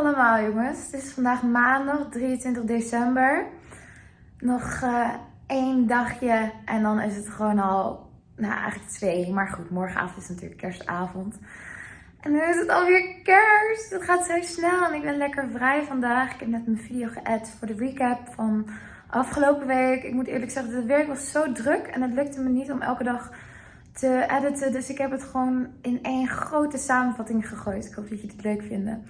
allemaal jongens. Het is vandaag maandag 23 december. Nog uh, één dagje en dan is het gewoon al, nou eigenlijk twee. Maar goed, morgenavond is natuurlijk kerstavond. En nu is het alweer kerst. Het gaat zo snel en ik ben lekker vrij vandaag. Ik heb net mijn video geëd voor de recap van afgelopen week. Ik moet eerlijk zeggen, het werk was zo druk en het lukte me niet om elke dag te editen. Dus ik heb het gewoon in één grote samenvatting gegooid. Ik hoop dat jullie het leuk vinden.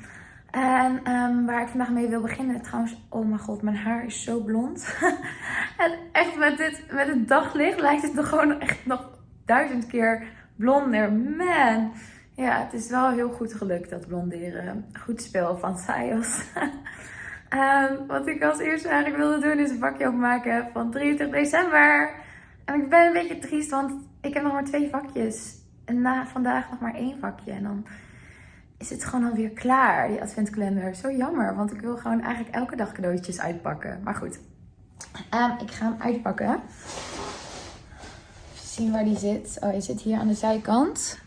En um, waar ik vandaag mee wil beginnen. Trouwens, oh mijn god, mijn haar is zo blond. en echt met, dit, met het daglicht lijkt het nog gewoon echt nog duizend keer blonder. Man. Ja, het is wel heel goed gelukt dat blonderen. Goed spel van Sayos. um, wat ik als eerste eigenlijk wilde doen is een vakje opmaken van 23 december. En ik ben een beetje triest, want ik heb nog maar twee vakjes. En na vandaag nog maar één vakje. En dan is het gewoon alweer klaar, die adventkalender. Zo jammer, want ik wil gewoon eigenlijk elke dag cadeautjes uitpakken. Maar goed, um, ik ga hem uitpakken. Even zien waar die zit. Oh, hij zit hier aan de zijkant.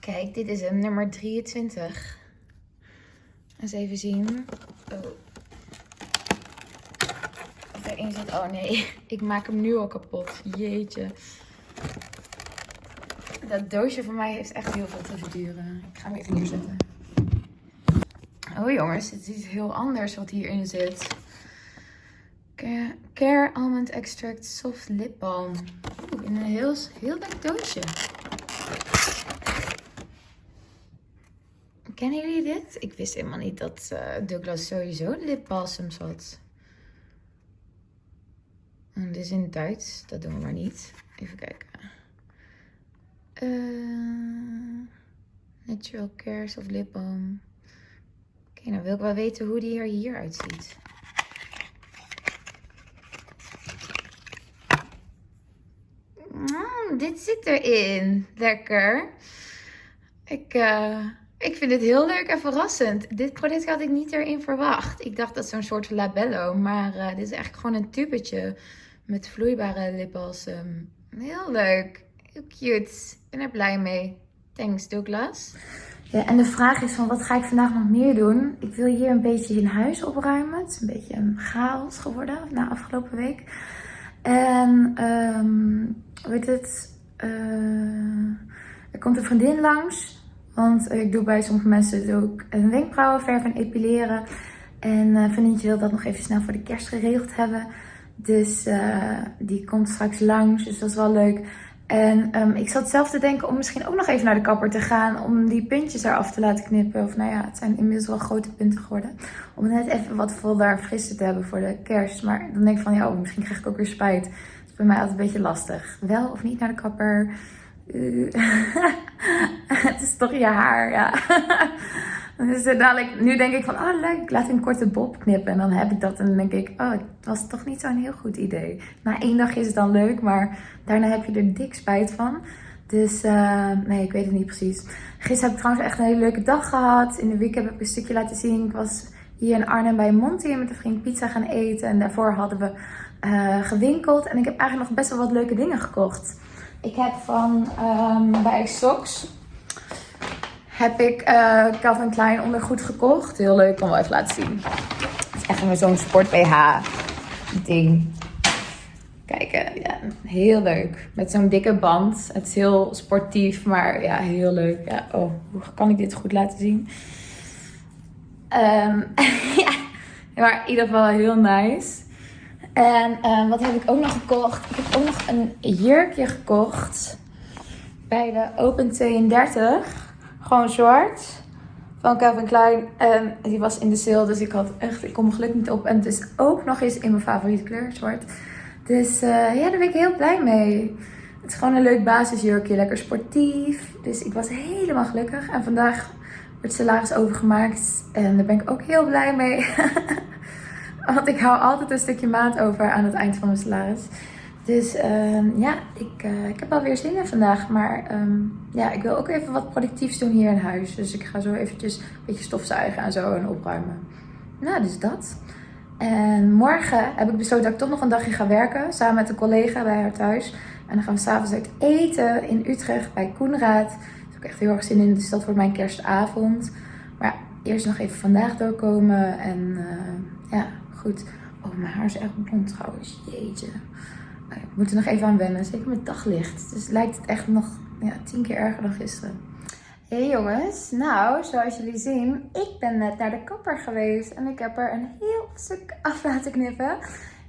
Kijk, dit is hem, nummer 23. Eens even zien. Oh. Of erin zit. Oh nee, ik maak hem nu al kapot. Jeetje. Dat doosje voor mij heeft echt heel veel te verduren. Ik ga hem even neerzetten. Oh jongens, het is iets heel anders wat hierin zit. Care Almond Extract Soft Lip Balm. in een heel, heel leuk doosje. Kennen jullie dit? Ik wist helemaal niet dat uh, Douglas sowieso lipbalsams had. En dit is in Duits. Dat doen we maar niet. Even kijken. Uh, natural Cares of Lip Balm. Oké, nou wil ik wel weten hoe die er hier uitziet. Mm, dit zit erin. Lekker. Ik, uh, ik vind het heel leuk en verrassend. Dit product had ik niet erin verwacht. Ik dacht dat zo'n soort labello. Maar uh, dit is eigenlijk gewoon een tubetje met vloeibare lipbalsem. Heel leuk. Cute. Ik ben er blij mee. Thanks Douglas. Ja, en de vraag is van wat ga ik vandaag nog meer doen? Ik wil hier een beetje in huis opruimen. Het is een beetje een chaos geworden na afgelopen week. En um, weet het, uh, er komt een vriendin langs. Want ik doe bij sommige mensen ook een wenkbrauwenverf en epileren. En uh, vriendinnetje wil dat nog even snel voor de kerst geregeld hebben. Dus die komt straks langs, dus dat is wel leuk. En um, ik zat zelf te denken om misschien ook nog even naar de kapper te gaan. Om die puntjes eraf te laten knippen. Of nou ja, het zijn inmiddels wel grote punten geworden. Om net even wat voller frisser te hebben voor de kerst. Maar dan denk ik van ja, oh, misschien krijg ik ook weer spijt. Dat is bij mij altijd een beetje lastig. Wel of niet naar de kapper. Uh, het is toch je haar, ja. Dus dadelijk, nu denk ik van, oh leuk, laat een korte bob knippen. En dan heb ik dat en dan denk ik, oh, het was toch niet zo'n heel goed idee. Na één dag is het dan leuk, maar daarna heb je er dik spijt van. Dus uh, nee, ik weet het niet precies. Gisteren heb ik trouwens echt een hele leuke dag gehad. In de week heb ik een stukje laten zien. Ik was hier in Arnhem bij Monty met een vriend pizza gaan eten. En daarvoor hadden we uh, gewinkeld. En ik heb eigenlijk nog best wel wat leuke dingen gekocht. Ik heb van um, bij Socks heb ik uh, Calvin Klein ondergoed gekocht. Heel leuk, kan wel even laten zien. Het is echt zo'n sport BH ding. Kijk, ja, heel leuk. Met zo'n dikke band. Het is heel sportief, maar ja, heel leuk. Ja, oh, hoe kan ik dit goed laten zien? Um, ja, maar in ieder geval heel nice. En um, wat heb ik ook nog gekocht? Ik heb ook nog een jurkje gekocht bij de Open 32. Gewoon zwart. Van Calvin Klein. En die was in de sale. Dus ik had echt, ik kom mijn geluk niet op. En het is ook nog eens in mijn favoriete kleur, zwart. Dus uh, ja, daar ben ik heel blij mee. Het is gewoon een leuk basisjurkje. Lekker sportief. Dus ik was helemaal gelukkig. En vandaag wordt salaris overgemaakt. En daar ben ik ook heel blij mee. Want ik hou altijd een stukje maat over aan het eind van mijn salaris. Dus uh, ja, ik, uh, ik heb alweer zin in vandaag. Maar um, ja, ik wil ook even wat productiefs doen hier in huis. Dus ik ga zo eventjes een beetje stofzuigen en zo en opruimen. Nou, dus dat. En morgen heb ik besloten dat ik toch nog een dagje ga werken. Samen met een collega bij haar thuis. En dan gaan we s'avonds uit eten in Utrecht bij Koenraad. Daar heb ik echt heel erg zin in. Dus dat wordt mijn kerstavond. Maar ja, eerst nog even vandaag doorkomen. En eh, ja, goed. Oh, mijn haar is echt blond trouwens. Jeetje. Ja, we moeten nog even aan wennen. Zeker met daglicht. Dus lijkt het echt nog ja, tien keer erger dan gisteren. Hey jongens, nou zoals jullie zien, ik ben net naar de kapper geweest en ik heb er een heel stuk af laten knippen.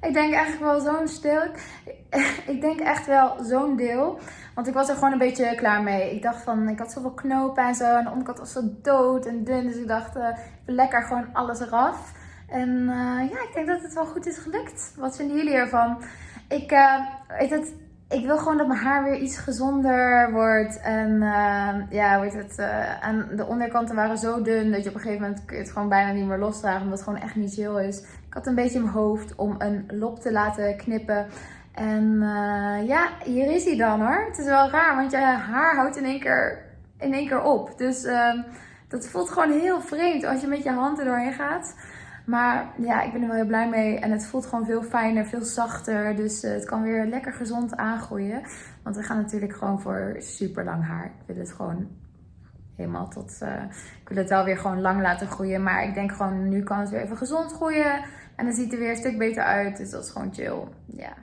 Ik denk eigenlijk wel zo'n stil. Ik denk echt wel zo'n deel. Want ik was er gewoon een beetje klaar mee. Ik dacht van, ik had zoveel knopen en zo. En de onderkant was zo dood en dun. Dus ik dacht, uh, lekker gewoon alles eraf. En uh, ja, ik denk dat het wel goed is gelukt. Wat vinden jullie ervan? Ik, uh, het, ik wil gewoon dat mijn haar weer iets gezonder wordt. En uh, ja, weet het, uh, en de onderkanten waren zo dun dat je op een gegeven moment het gewoon bijna niet meer losdragen. Omdat het gewoon echt niet chill is. Ik had een beetje in mijn hoofd om een lop te laten knippen. En ja, hier is hij dan hoor. Het is wel raar, want je haar houdt in één keer, in één keer op. Dus dat voelt gewoon heel vreemd als je met je hand er doorheen gaat. Maar ja, ik ben er wel heel blij mee. En het voelt gewoon veel fijner, veel zachter. Dus uh, het kan weer lekker gezond aangroeien. Want we gaan natuurlijk gewoon voor super lang haar. Ik wil het gewoon helemaal tot... Uh, ik wil het wel weer gewoon lang laten groeien. Maar ik denk gewoon, nu kan het weer even gezond groeien. En dan ziet het er weer een stuk beter uit. Dus dat is gewoon chill. Ja.